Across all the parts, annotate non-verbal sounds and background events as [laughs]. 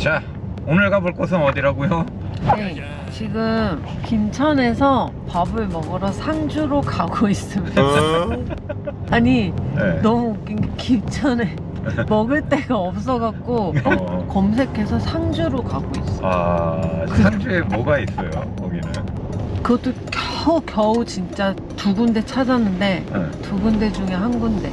자 오늘 가볼 곳은 어디라고요? 네, 지금 김천에서 밥을 먹으러 상주로 가고 있습니다. 아니 네. 너무 웃긴 게 김천에 [laughs] 먹을 데가 없어갖고 어. 검색해서 상주로 가고 있어. 아 상주에 뭐가 있어요 거기는? 그것도 겨우 겨우 진짜 두 군데 찾았는데 네. 두 군데 중에 한 군데.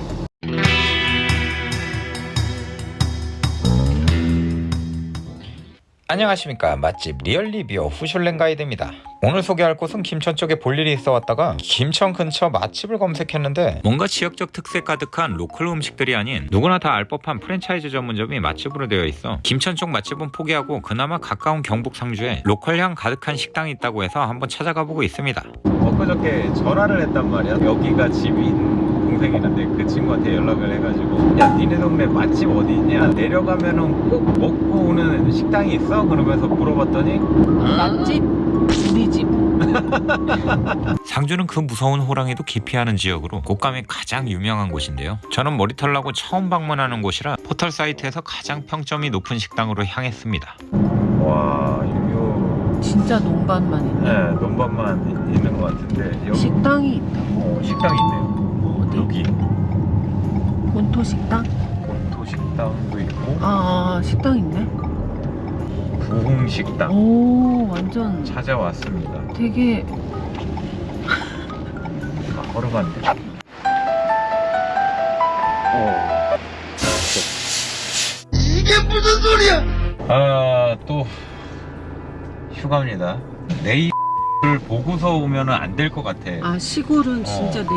안녕하십니까. 맛집 real reviewer 후슐랭 가이드입니다. 오늘 소개할 곳은 김천 쪽에 볼 일이 있어 왔다가 김천 근처 맛집을 검색했는데 뭔가 지역적 특색 가득한 로컬 음식들이 아닌 누구나 다 알 법한 프랜차이즈 전문점이 맛집으로 되어 있어 김천 쪽 맛집은 포기하고 그나마 가까운 경북 상주에 로컬향 가득한 식당이 있다고 해서 한번 찾아가 보고 있습니다. 엊그저께 전화를 했단 말이야. 여기가 집인 동생이 있는데 그 친구한테 연락을 해가지고 야 니네 동네 맛집 어디 있냐? 내려가면은 꼭 먹고 오는 식당이 있어? 그러면서 물어봤더니 맛집 우리 집. [laughs] 상주는 그 무서운 호랑이도 기피하는 지역으로 꽃감이 가장 유명한 곳인데요. 저는 머리털 나고 처음 방문하는 곳이라 포털 사이트에서 가장 평점이 높은 식당으로 향했습니다. 와 요, 진짜 농반만 있네. 네, 논밭만 있는 것 같은데 여기 식당이 있다. 어, 식당이 있네요 어디? 여기 본토 식당? 식당도 있고 아 식당 있네. 부흥식당 오 완전 찾아왔습니다 되게 아, 걸어갔네 어. 이게 무슨 소리야? 아, 또 휴가입니다. 내일 을 보고서 오면은 안될 것 같아. 아 시골은 진짜 내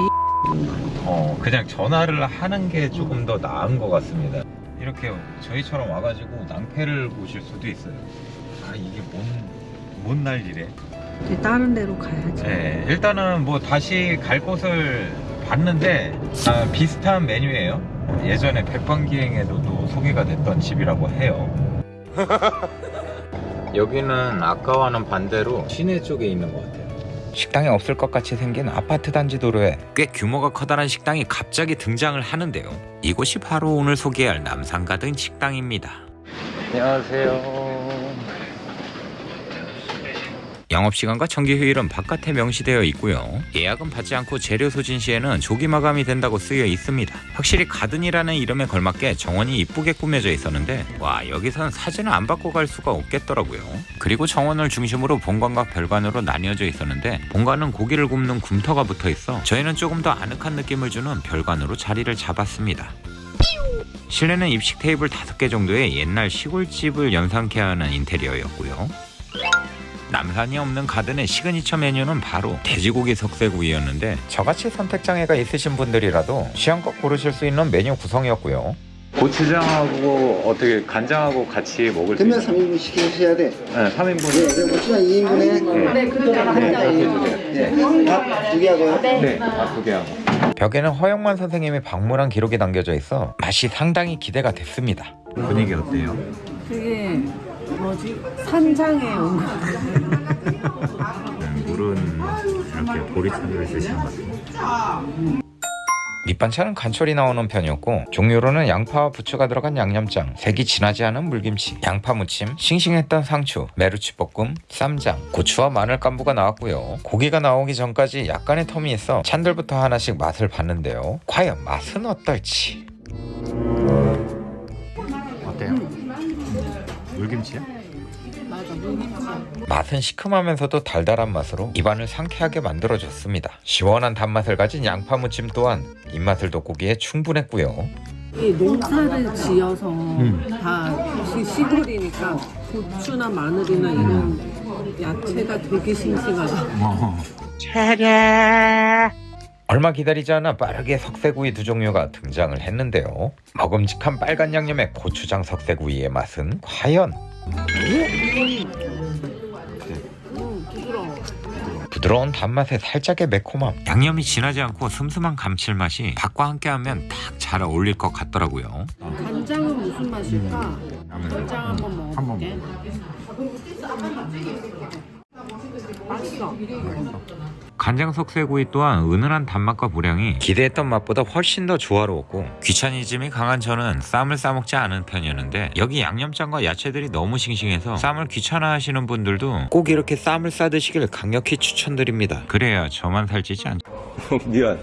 어, 그냥 전화를 하는 게 조금 더 나은 것 같습니다. 이렇게 저희처럼 와가지고 낭패를 보실 수도 있어요. 아, 이게 뭔, 뭔 난리래. 이제 다른 데로 가야지. 네, 일단은 뭐 다시 갈 곳을 봤는데 아, 비슷한 메뉴예요. 예전에 백반기행에도 또 소개가 됐던 집이라고 해요. [laughs] 여기는 아까와는 반대로 시내 쪽에 있는 것 같아요. 식당이 없을 것 같이 생긴 아파트 단지 도로에 꽤 규모가 커다란 식당이 갑자기 등장을 하는데요. 이곳이 바로 오늘 소개할 남산 가든 식당입니다. 안녕하세요. 영업시간과 정기휴일은 바깥에 명시되어 있고요. 예약은 받지 않고 재료 소진 시에는 조기 마감이 된다고 쓰여 있습니다. 확실히 가든이라는 이름에 걸맞게 정원이 이쁘게 꾸며져 있었는데 와 여기선 사진을 안 받고 갈 수가 없겠더라고요. 그리고 정원을 중심으로 본관과 별관으로 나뉘어져 있었는데 본관은 고기를 굽는 굼터가 붙어 있어 저희는 조금 더 아늑한 느낌을 주는 별관으로 자리를 잡았습니다. 실내는 입식 테이블 5개 정도의 옛날 시골집을 연상케 하는 인테리어였고요. 남산이 없는 가든의 시그니처 메뉴는 바로 돼지고기 석쇠구이였는데 저같이 선택장애가 있으신 분들이라도 취향껏 고르실 수 있는 메뉴 구성이었고요. 고추장하고 어떻게 간장하고 같이 먹을 수 그러면 있어요? 3인분 시키셔야 돼. 네, 3인분. 네, 네, 고추장 2인분에 네, 그렇게 네, 밥두 개 하고요. 네, 밥두 개 하고. 벽에는 허영만 선생님이 방문한 기록이 남겨져 있어 맛이 상당히 기대가 됐습니다. 분위기 어때요? 되게 뭐지 산장에 온 거. 물은 이렇게 보리차를 쓰시는 것 같아요. 밑반찬은 간철이 나오는 편이었고 종류로는 양파와 부추가 들어간 양념장, 색이 진하지 않은 물김치, 양파 무침, 싱싱했던 상추, 메루치 볶음, 쌈장, 고추와 마늘 깐부가 나왔고요. 고기가 나오기 전까지 약간의 텀이 있어 찬들부터 하나씩 맛을 봤는데요. 과연 맛은 어떨지? 물김치. 맛은 시큼하면서도 달달한 맛으로 입안을 상쾌하게 만들어줬습니다. 시원한 단맛을 가진 양파 무침 또한 입맛을 돋구기에 충분했고요. 이 농사를 지어서 다 시, 시골이니까 고추나 마늘이나 이런 야채가 되게 싱싱하다. 얼마 기다리지 않아 빠르게 석쇠구이 두 종류가 등장을 했는데요. 먹음직한 빨간 양념의 고추장 석쇠구이의 맛은 과연 음 부드러워. 부드러운 단맛에 살짝의 매콤함 양념이 진하지 않고 슴슴한 감칠맛이 밥과 함께하면 딱 잘 어울릴 것 같더라고요. 간장은 무슨 맛일까? 간장 한번 먹어볼게. 맛있어. 간장 석쇠구이 또한 은은한 단맛과 보량이 기대했던 맛보다 훨씬 더 조화로웠고 귀차니즘이 강한 저는 쌈을 싸먹지 않은 편이었는데 여기 양념장과 야채들이 너무 싱싱해서 쌈을 귀찮아하시는 분들도 꼭 이렇게 쌈을 싸드시길 강력히 추천드립니다. 그래야 저만 살찌지 않. [laughs] 미안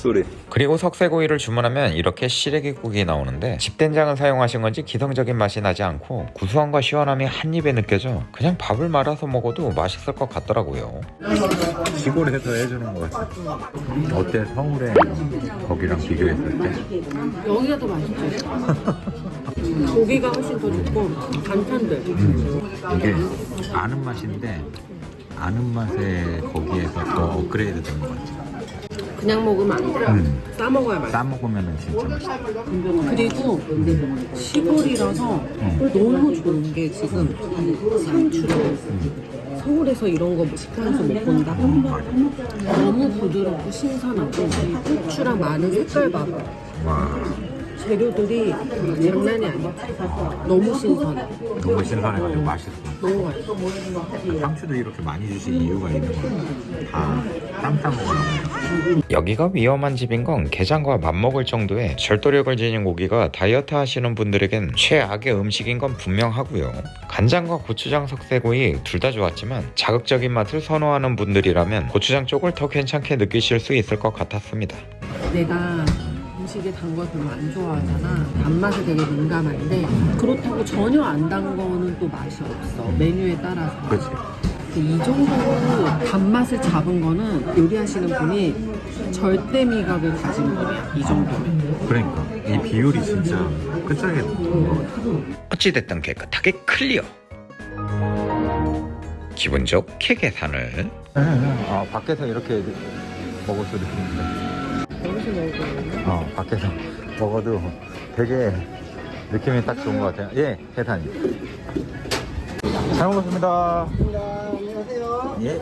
쏘리 그리고 석쇠구이를 주문하면 이렇게 시래기국이 나오는데 집된장을 사용하신 건지 기성적인 맛이 나지 않고 구수함과 시원함이 한 입에 느껴져 그냥 밥을 말아서 먹어도 맛있을 것 같더라고요. 시골에서 해주는 거 같아 어때 서울에 거기랑 비교했을 때? 여기가 더 맛있지. [laughs] 고기가 훨씬 더 좋고 간편들. 이게 아는 맛인데 아는 맛에 거기에서 더 업그레이드 되는 것 같아 그냥 먹으면 안 돼. 음. 싸 먹어야 맛있어. 싸 먹으면 진짜 맛있어 그리고 시골이라서 너무 좋은 게 지금 이 상추를 서울에서 이런 거 식당에서 못 본다. 너무 부드럽고 신선하고 이 고추랑 마늘 색깔 봐봐. 재료들이 장난이 아니야. 너무 신선해. 너무 신선해가지고 맛있어 너무 맛있어. 상추도 이렇게 많이 주신 이유가 있는 거야 다 쌈 싸 먹으라고 여기가 위험한 집인 건 게장과 맞먹을 정도의 절도력을 지닌 고기가 다이어트 하시는 분들에겐 최악의 음식인 건 분명하고요. 간장과 고추장 석쇠구이 둘 다 좋았지만 자극적인 맛을 선호하는 분들이라면 고추장 쪽을 더 괜찮게 느끼실 수 있을 것 같았습니다. 내가 음식에 단 걸 별로 안 좋아하잖아. 단맛에 되게 민감한데 그렇다고 전혀 안 단 거는 또 맛이 없어. 메뉴에 따라서. 그치 이 정도로 단맛을 잡은 거는 요리하시는 분이 절대 미각을 가진 분이야. 이 정도면. 그러니까 이 비율이 진짜 끝장에 있는 것 같아 어찌됐든 깨끗하게 클리어. 기분 좋게 계산을 아 밖에서 이렇게 먹을 수도 있는데 여기서 먹을 어 밖에서 먹어도 되게 느낌이 딱 좋은 것 같아요 예 계산이 잘 먹었습니다. 예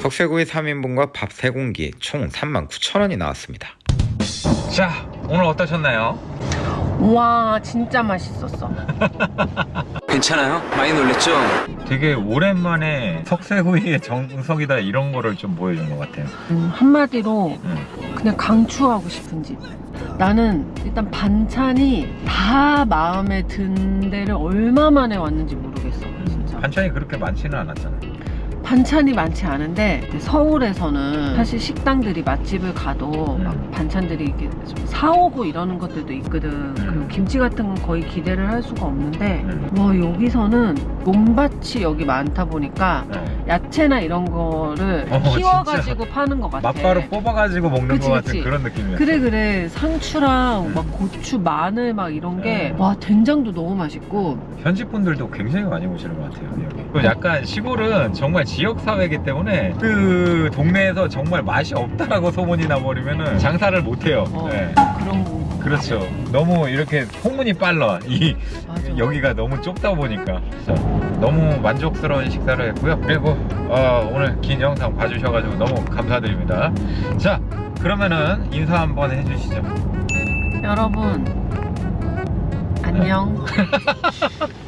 석쇠구이 3인분과 밥 3공기 총 39,000원이 나왔습니다. 자 오늘 어떠셨나요? 와 진짜 맛있었어. [laughs] 괜찮아요? 많이 놀랬죠? 되게 오랜만에 석쇠구이의 정석이다 이런 거를 좀 보여준 것 같아요 음, 한마디로 음. 그냥 강추하고 싶은 집. 나는 일단 반찬이 다 마음에 든 데를 얼마 만에 왔는지 모르겠어. 진짜. 반찬이 그렇게 많지는 않았잖아요 반찬이 많지 않은데 서울에서는 사실 식당들이 맛집을 가도 음. 막 반찬들이 이렇게 좀 사오고 이러는 것들도 있거든. 그리고 김치 같은 건 거의 기대를 할 수가 없는데 음. 와 여기서는 논밭이 여기 많다 보니까 네. 야채나 이런 거를 어, 키워가지고 파는 것 같아. 맛바로 뽑아가지고 먹는 그치, 것 같은 그치. 그런 느낌이었어요 그래 그래 상추랑 음. 막 고추 마늘 막 이런 게 네. 와 된장도 너무 맛있고 현지 분들도 굉장히 많이 오시는 것 같아요 여기. 그 약간 시골은 정말 지역 사회이기 때문에 그 동네에서 정말 맛이 없다라고 소문이 나버리면은 장사를 못 해요. 어, 네. 그런 거 그렇죠. 너무 이렇게 소문이 빨라. 이 맞아. 여기가 너무 좁다 보니까 너무 만족스러운 식사를 했고요. 그리고 어, 오늘 긴 영상 봐주셔가지고 너무 감사드립니다. 자 그러면은 인사 한번 해주시죠. 여러분 안녕. [laughs]